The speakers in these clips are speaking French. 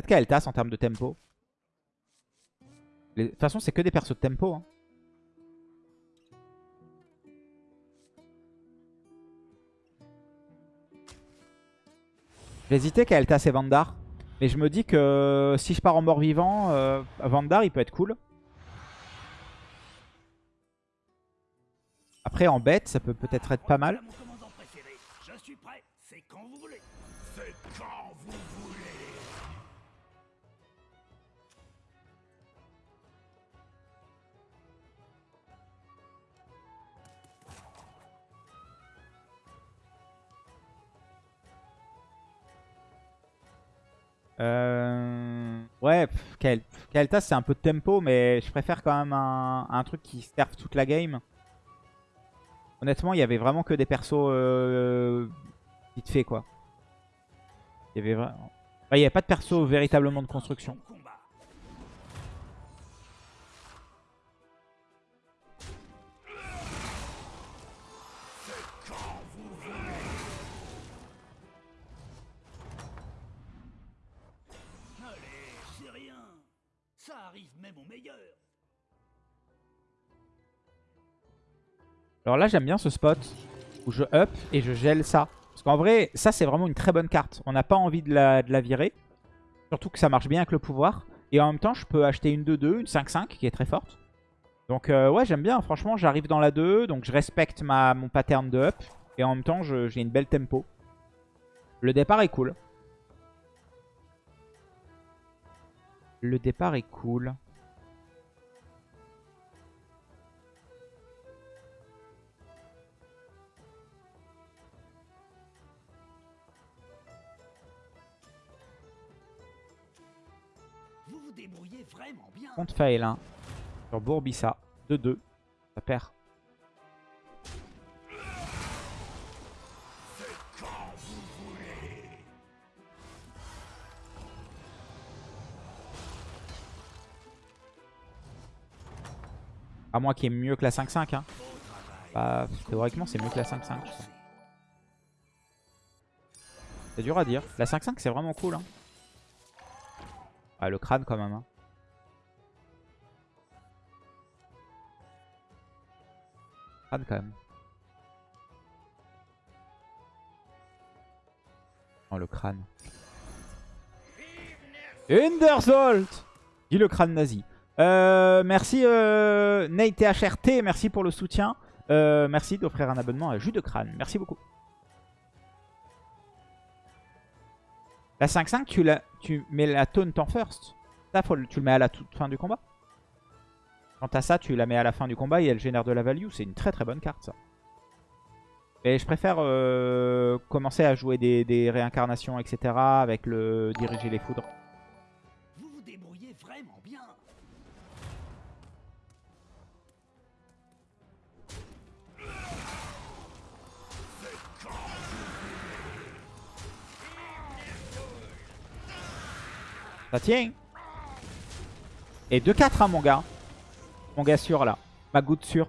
Peut-être qu'elle tasse en termes de tempo. De toute façon, c'est que des persos de tempo. Hein. J'hésitais qu'elle tasse et Vandar. Mais je me dis que si je pars en mort-vivant, euh, Vandar, il peut être cool. Après, en bête, ça peut peut-être être pas mal. Euh... Ouais, Kael'thas c'est un peu de tempo, mais je préfère quand même un, truc qui serve toute la game. Honnêtement, il y avait vraiment que des persos euh, vite fait quoi. Il y avait il n'y avait pas de perso véritablement de construction. Alors là, j'aime bien ce spot où je up et je gèle ça. Parce qu'en vrai, ça, c'est vraiment une très bonne carte. On n'a pas envie de la, virer. Surtout que ça marche bien avec le pouvoir. Et en même temps, je peux acheter une 2-2, une 5-5 qui est très forte. Donc euh, ouais, j'aime bien. Franchement, j'arrive dans la 2. Donc je respecte ma, mon pattern de up. Et en même temps, j'ai une belle tempo. Le départ est cool. Le départ est cool. Contre Faelin. Sur Bourbissa. 2-2. Ça perd. À moins qu'il ait mieux que la 5-5. Hein. Bah, théoriquement, c'est mieux que la 5-5. C'est dur à dire. La 5-5, c'est vraiment cool. Hein. Ah, le crâne quand même. Hein. Crâne quand même. Oh, le crâne. Underzolt Dit le crâne nazi. Euh, merci euh, NateHRT, merci pour le soutien. Euh, merci d'offrir un abonnement à Jus de crâne. Merci beaucoup. La 5-5, tu, tu mets la taunt en first. Ça, faut, tu le mets à la toute fin du combat. Quant à ça, tu la mets à la fin du combat et elle génère de la value. C'est une très très bonne carte, ça. Et je préfère euh, commencer à jouer des, des, réincarnations, etc. avec le diriger les foudres. Vous vous débrouillez vraiment bien. Ça tient. Et 2-4 hein mon gars. Mon gars sûr là. Ma goutte sûre.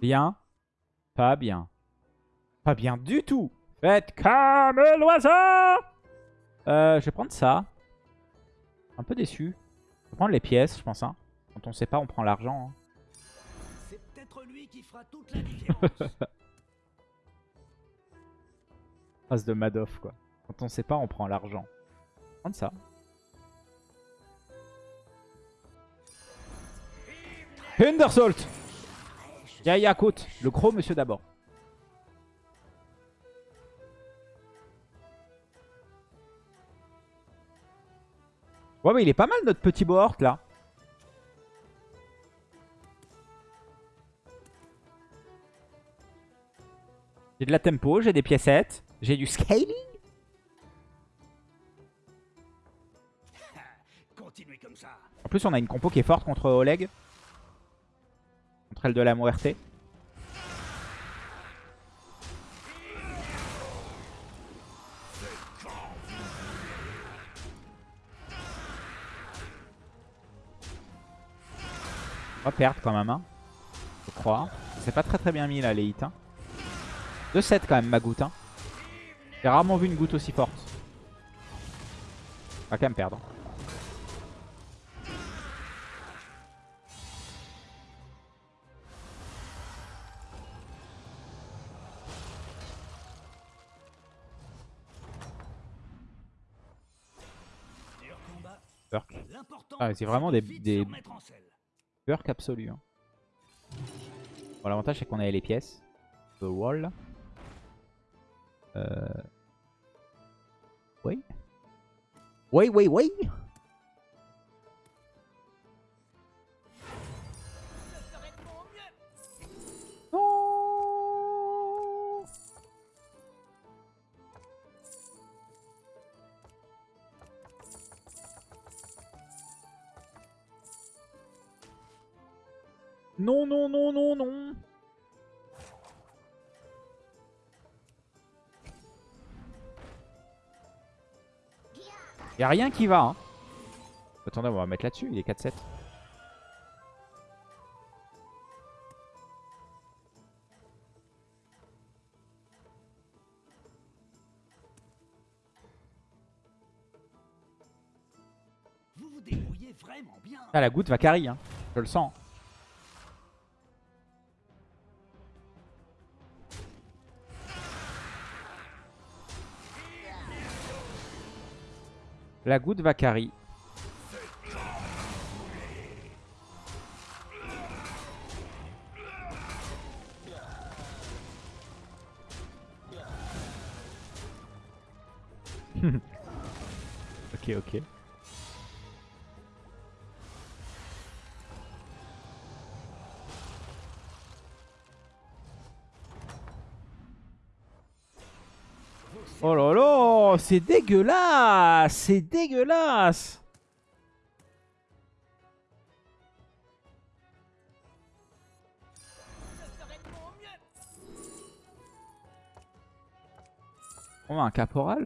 Bien. Pas bien. Pas bien du tout. Faites comme l'oiseau euh, Je vais prendre ça. Un peu déçu. Je vais prendre les pièces, je pense. Hein. Quand on sait pas, on prend l'argent. Hein qui fera toute la différence. Phrase de Madoff, quoi. Quand on sait pas, on prend l'argent. Prendre ça. Hundersolt Yakut, le gros monsieur d'abord. Ouais, mais il est pas mal notre petit Bohort là. J'ai de la tempo, j'ai des piécettes, j'ai du scaling. En plus, on a une compo qui est forte contre Oleg. Contre elle de la Muerte. On va perdre quand même, hein. Je crois. C'est pas très très bien mis là les hits. Hein. 2-7 quand même ma goutte. Hein. J'ai rarement vu une goutte aussi forte. On va quand même perdre. Ah, c'est vraiment des, des perks absolus. Hein. Bon, l'avantage c'est qu'on avait les pièces. The wall. Euh... Oui. Oui, oui, oui. Non, non, non, non, non. Y a rien qui va. Hein. Attendez, on va mettre là-dessus. Il est 4-7. Vous vous débrouillez vraiment bien. Ah, la goutte va carry. Hein. Je le sens. La goutte va carry. ok, ok. C'est dégueulasse, c'est dégueulasse. On a un caporal,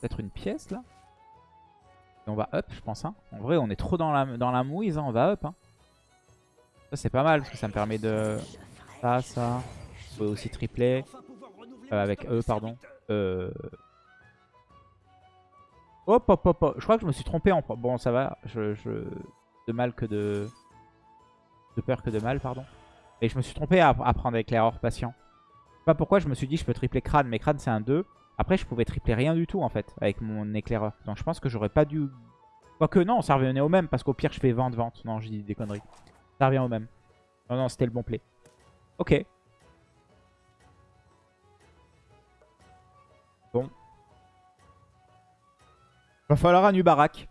peut-être une pièce là. Et on va up, je pense. Hein. En vrai, on est trop dans la, mouise, hein. on va up. Hein. Ça, c'est pas mal parce que ça me permet de. Ça, ça. On peut aussi tripler. Euh, avec eux, pardon. Euh... Hop, hop, hop, hop. Je crois que je me suis trompé en... Bon, ça va. Je, De mal que de... De peur que de mal, pardon. Et je me suis trompé à, prendre éclaireur patient. Je sais pas pourquoi je me suis dit je peux tripler crâne. Mais crâne, c'est un 2. Après, je pouvais tripler rien du tout, en fait, avec mon éclaireur. Donc, je pense que j'aurais pas dû... Quoique, non, ça revenait au même. Parce qu'au pire, je fais vente, vente. Non, je dis des conneries. Ça revient au même. Non, non, c'était le bon play. Ok. Bon. Va falloir un Ubarak.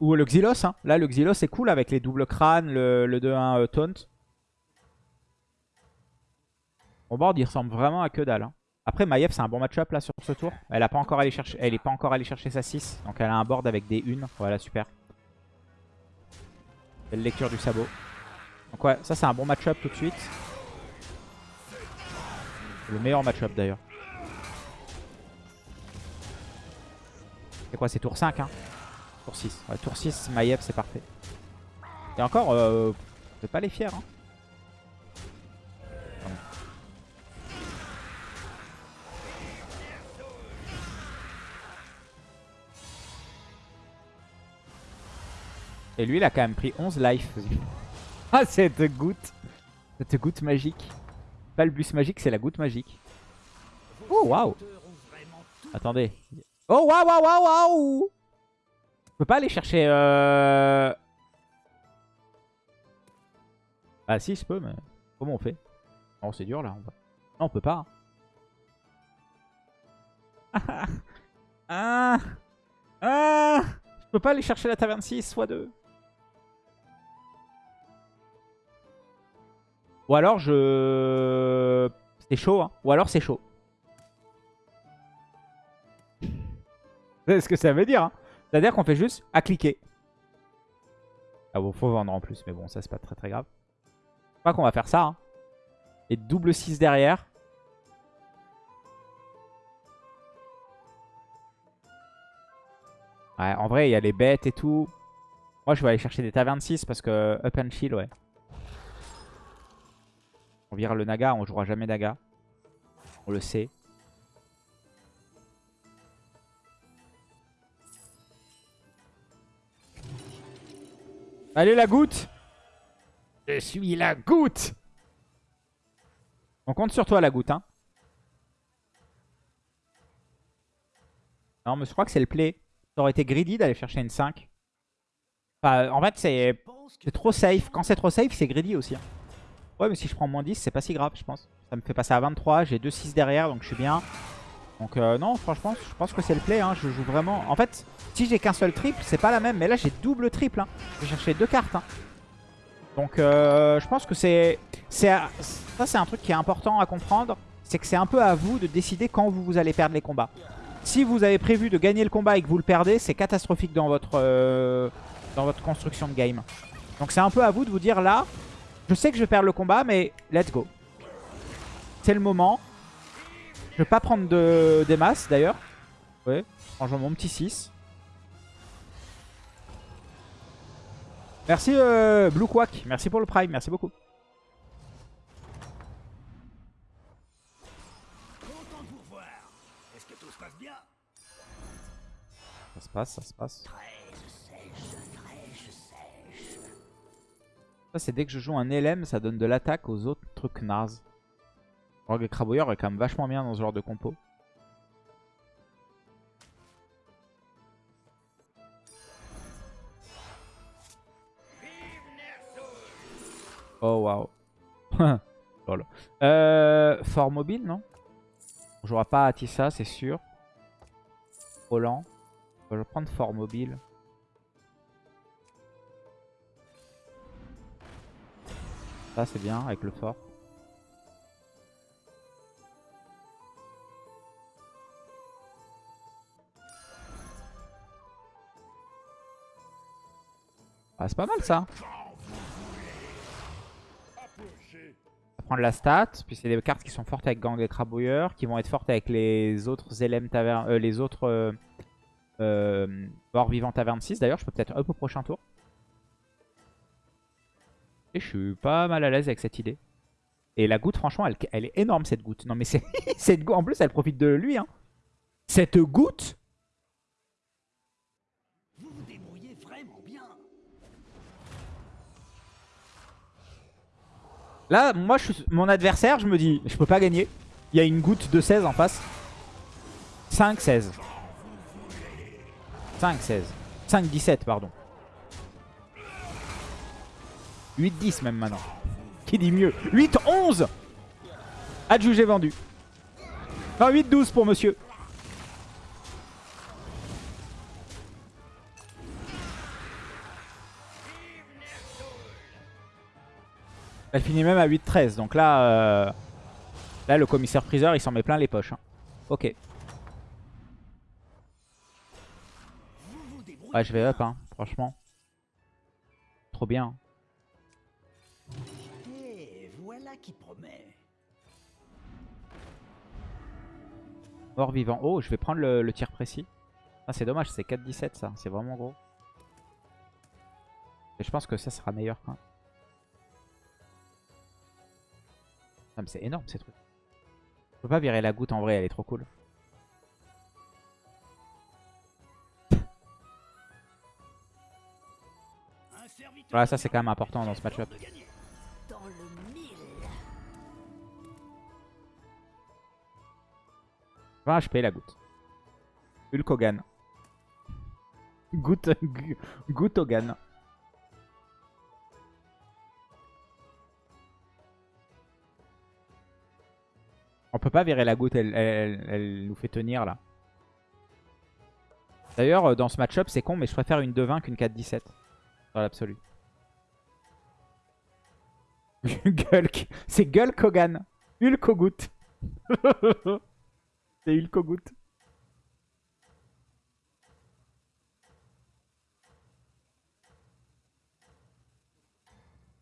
Ou le Xylos. Hein. Là, le Xylos est cool avec les doubles crânes, le, 2-1 euh, taunt. Mon board, il ressemble vraiment à que dalle. Hein. Après, Maiev, c'est un bon match-up là sur ce tour. Elle n'est pas encore chercher, allée chercher sa 6. Donc elle a un board avec des 1. Voilà, super. Belle lecture du sabot. Donc ouais, ça c'est un bon match-up tout de suite. Le meilleur match-up d'ailleurs. C'est quoi C'est tour 5 hein Tour 6. Ouais, tour 6, Maiev, c'est parfait. Et encore, euh, on peut pas les fier. Hein. Et lui, il a quand même pris 11 life. ah, cette goutte. Cette goutte magique. Pas le bus magique, c'est la goutte magique. Oh, waouh. Attendez. Oh, waouh, waouh, waouh, waouh Je peux pas aller chercher... Euh... Ah si, je peux, mais... Comment on fait? Oh, c'est dur, là. On Non, on peut pas. ah Ah Ah Je peux pas aller chercher la taverne 6, soit 2. Ou alors je... C'est chaud, hein. Ou alors c'est chaud. C'est ce que ça veut dire. Hein. C'est-à-dire qu'on fait juste à cliquer. Ah bon, faut vendre en plus. Mais bon, ça c'est pas très très grave. Je crois qu'on va faire ça. Hein. Et double 6 derrière. Ouais, en vrai, il y a les bêtes et tout. Moi, je vais aller chercher des tavernes 6 parce que up and chill, ouais. On vire le Naga, on jouera jamais Naga. On le sait. Allez la goutte Je suis la goutte On compte sur toi la goutte. Hein. Non mais je crois que c'est le play. Ça aurait été greedy d'aller chercher une 5. Enfin, en fait c'est trop safe. Quand c'est trop safe c'est greedy aussi. Hein. Ouais mais si je prends moins 10 c'est pas si grave je pense. Ça me fait passer à 23. J'ai 2-6 derrière donc je suis bien. Donc euh, non franchement je pense que c'est le play. Hein. Je joue vraiment... En fait si j'ai qu'un seul triple, c'est pas la même. Mais là, j'ai double triple. Hein. J'ai cherché deux cartes. Hein. Donc, euh, je pense que c'est... Ça, c'est un truc qui est important à comprendre. C'est que c'est un peu à vous de décider quand vous, allez perdre les combats. Si vous avez prévu de gagner le combat et que vous le perdez, c'est catastrophique dans votre, euh, dans votre construction de game. Donc, c'est un peu à vous de vous dire là, je sais que je vais perdre le combat, mais let's go. C'est le moment. Je vais pas prendre de, des masses d'ailleurs. Ouais, franchement, mon petit 6. Merci euh, Blue Quack, merci pour le prime, merci beaucoup. Content de vous revoir. Est-ce que tout se passe bien? Ça se passe, ça se passe. Ça c'est dès que je joue un LM, ça donne de l'attaque aux autres trucs naze. Rogue Craboyeur est quand même vachement bien dans ce genre de compo. Oh waouh. euh, fort mobile, non? On jouera pas à Tissa, c'est sûr. Roland. Je vais prendre fort mobile. Ça c'est bien avec le fort. Ah, c'est pas mal ça prendre la stat. Puis c'est des cartes qui sont fortes avec Gang et Crabouilleur, qui vont être fortes avec les autres LM taverne, euh, les autres euh, euh, morts vivants taverne 6. D'ailleurs, je peux peut-être up au prochain tour. Et je suis pas mal à l'aise avec cette idée. Et la goutte, franchement, elle, elle est énorme cette goutte. Non mais cette goutte, en plus, elle profite de lui. Hein. Cette goutte Là, moi, je suis mon adversaire, je me dis, je peux pas gagner. Il y a une goutte de 16 en face. 5, 16. 5, 16. 5, 17, pardon. 8, 10 même maintenant. Qui dit mieux? 8, 11 Adjugé vendu. Non, 8, 12 pour monsieur. Elle finit même à 8-13. Donc là, euh, là, le commissaire priseur, il s'en met plein les poches. Hein. Ok. Ouais, je vais up, hein, franchement. Trop bien. Promet. Mort vivant. Oh, je vais prendre le, tir précis. Ah, c'est dommage, c'est 4-17 ça. C'est vraiment gros. Et je pense que ça sera meilleur. C'est énorme ces trucs. Je peux pas virer la goutte en vrai, elle est trop cool. Voilà, ça c'est quand même important dans ce match-up. 20 HP la goutte. Hulk Hogan. Goutte, goutte Hogan. On peut pas virer la goutte, elle, nous fait tenir là. D'ailleurs, euh, dans ce match-up, c'est con, mais je préfère une 2-20 qu'une 4-17. Dans l'absolu. C'est Gulk Hogan. C'est Hulk goutte.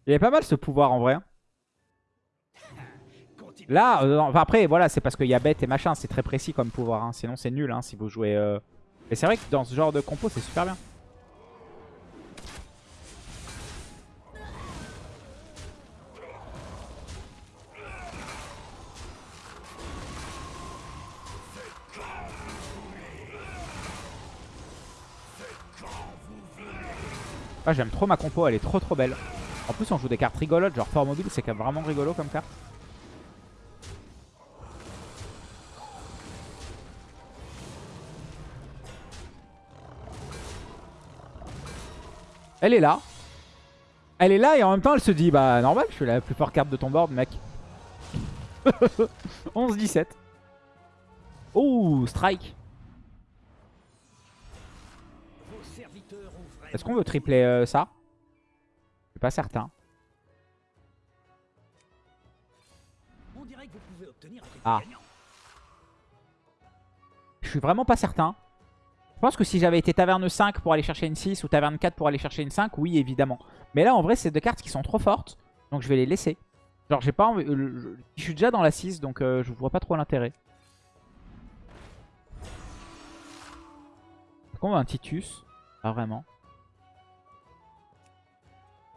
Il est pas mal ce pouvoir en vrai. Là, euh, après, voilà, c'est parce qu'il y a bête et machin. C'est très précis comme pouvoir. Hein. Sinon, c'est nul hein, si vous jouez... Euh... Mais c'est vrai que dans ce genre de compo, c'est super bien. Ah, J'aime trop ma compo, elle est trop trop belle. En plus, on joue des cartes rigolotes, genre fort mobile, c'est vraiment rigolo comme carte. Elle est là. Elle est là et en même temps elle se dit bah normal je suis la plus forte carte de ton board mec. 11-17. Oh strike. Est-ce qu'on veut tripler euh, ça? Je suis pas certain. Ah. Je suis vraiment pas certain. Je pense que si j'avais été taverne 5 pour aller chercher une 6 ou taverne 4 pour aller chercher une 5, oui évidemment. Mais là en vrai c'est deux cartes qui sont trop fortes. Donc je vais les laisser. Genre j'ai pas envie... euh, je, suis déjà dans la 6 donc euh, je vois pas trop l'intérêt. Qu'on veut un Titus Pas vraiment.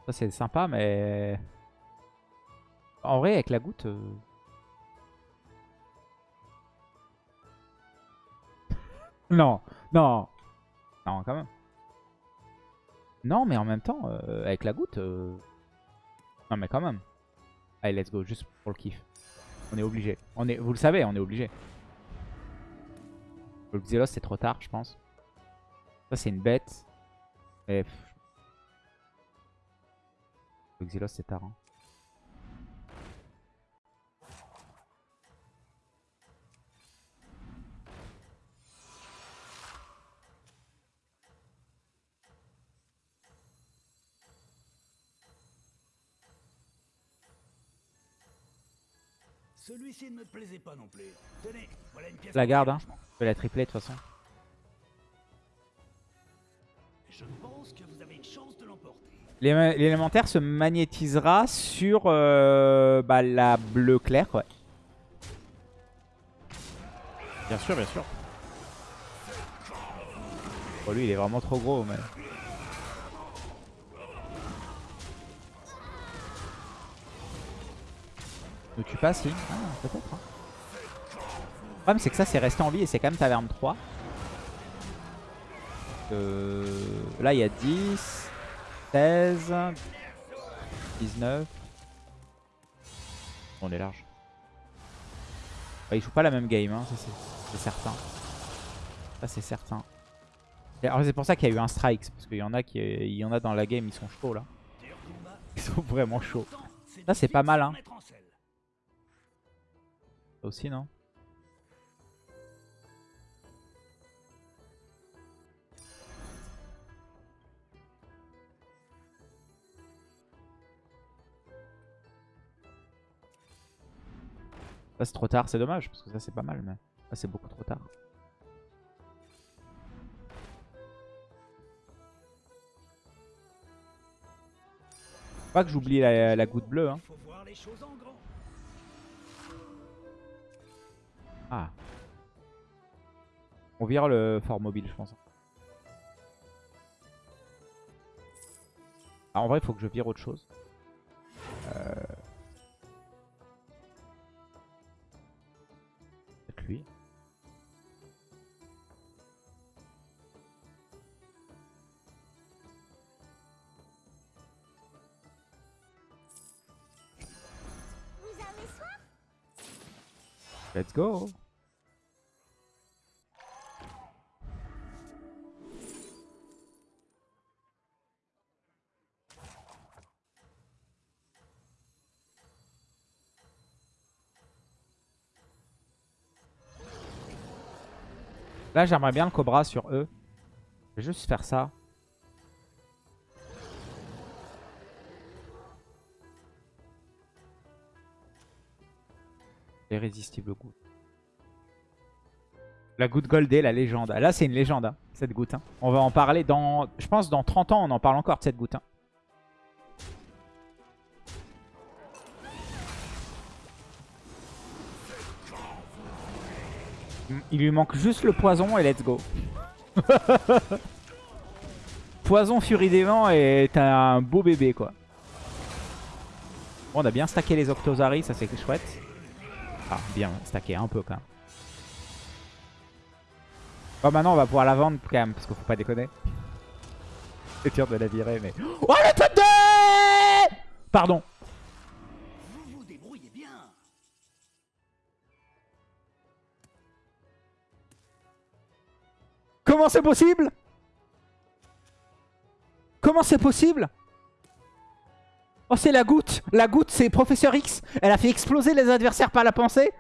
Ça c'est sympa mais... En vrai avec la goutte... euh, Non, non. Non, quand même. Non, mais en même temps, euh, avec la goutte... euh, Non, mais quand même. Allez, let's go, juste pour le kiff. On est obligé. On est... Vous le savez, on est obligé. Le Xelos, c'est trop tard, je pense. Ça, c'est une bête. Le Xelos, c'est tard. hein. Celui-ci ne me plaisait pas non plus. Tenez, voilà une pièce. La garde, hein. Je vais la tripler de toute façon. Je pense que vous avez une chance de l'emporter. L'é- L'élémentaire se magnétisera sur euh, bah, la bleue claire, ouais. Bien sûr, bien sûr. Oh, lui, il est vraiment trop gros, mais... Ne tue pas, peut-être. hein. Le problème, c'est que ça, c'est resté en vie et c'est quand même taverne 3. Euh, Là, il y a 10, 16, 19. On est large. Ouais, il joue pas la même game, hein, c'est certain. Ça c'est certain. Alors c'est pour ça qu'il y a eu un strike, parce qu'il y en a qui, il y en a dans la game, ils sont chauds là. Ils sont vraiment chauds. Ça, c'est pas mal, hein. Aussi non Ça c'est trop tard, c'est dommage, parce que ça c'est pas mal, mais c'est beaucoup trop tard. Pas que j'oublie la, la goutte bleue, hein. Ah. On vire le fort mobile, je pense. Ah, en vrai, il faut que je vire autre chose. Let's go. Là, j'aimerais bien le Cobra sur eux. Je vais juste faire ça. Irrésistible goutte. La goutte goldée, la légende. Là, c'est une légende, hein, cette goutte. hein. On va en parler dans... Je pense dans 30 ans, on en parle encore de cette goutte. hein. Il lui manque juste le poison et let's go. poison, furie des vents et t'as un beau bébé, quoi. Bon, on a bien stacké les Octozari, ça c'est chouette. Ah, bien stacké un peu quand même. Bon, maintenant on va pouvoir la vendre quand même, parce qu'il faut pas déconner. C'est dur de la virer, mais... Oh, le top 2 Pardon. Comment c'est possible? Comment c'est possible? Oh, c'est la goutte La goutte, c'est Professeur X Elle a fait exploser les adversaires par la pensée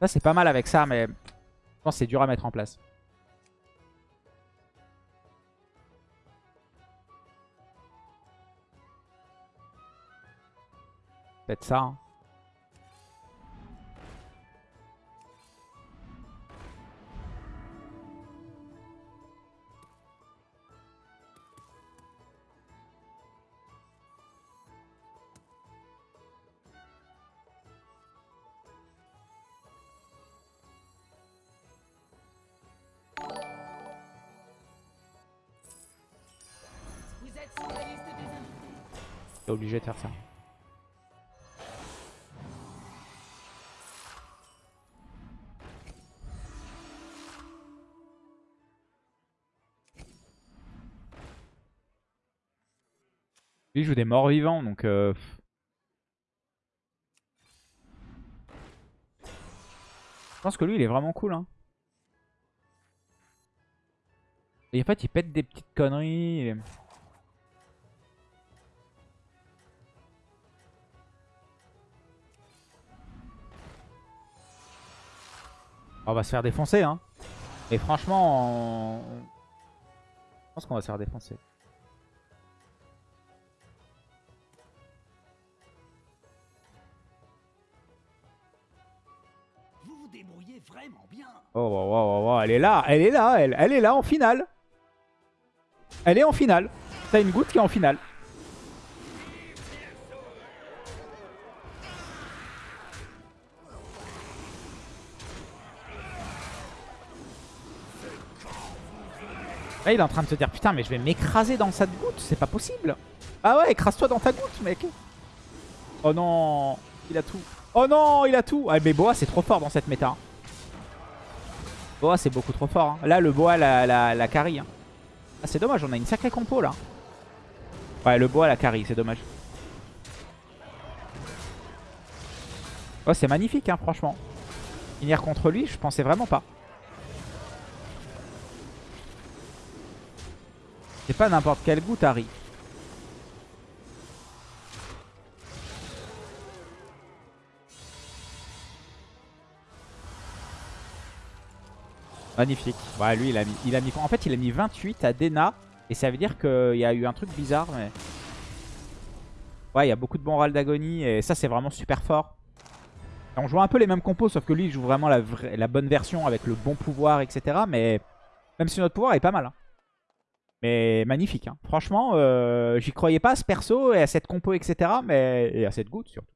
Ça, c'est pas mal avec ça, mais... Je pense c'est dur à mettre en place. Peut-être ça. hein. Obligé de faire ça. Lui joue des morts vivants donc euh. Je pense que lui il est vraiment cool hein. Et en fait il pète des petites conneries. On va se faire défoncer, hein. Et franchement, on- je pense qu'on va se faire défoncer. Vous vous débrouillez vraiment bien. Oh, oh, oh, oh, oh, elle est là, elle est là, elle, elle est là en finale. Elle est en finale. T'as une goutte qui est en finale. Là, il est en train de se dire Putain, mais je vais m'écraser dans cette goutte, c'est pas possible. Ah ouais, écrase-toi dans ta goutte, mec. Oh non, il a tout. Oh non, il a tout. Ah, mais Boa, c'est trop fort dans cette méta. hein. Boa, c'est beaucoup trop fort. hein. Là, le Boa, la, la, la carry. hein. Ah, c'est dommage, on a une sacrée compo là. Ouais, le Boa, la carry, c'est dommage. Oh, c'est magnifique, hein, franchement. Finir contre lui, je pensais vraiment pas. C'est pas n'importe quel goût, Harry. Magnifique. Ouais, lui, il a mis. En fait, il a mis 28 à Dena. Et ça veut dire qu'il y a eu un truc bizarre. Mais... Ouais, il y a beaucoup de bons râles d'agonie. Et ça, c'est vraiment super fort. On joue un peu les mêmes compos, sauf que lui, il joue vraiment la, la bonne version avec le bon pouvoir, etc. Mais même si notre pouvoir est pas mal. hein. Mais magnifique. hein. Franchement, euh, j'y croyais pas à ce perso et à cette compo, etc. Mais... Et à cette goutte surtout.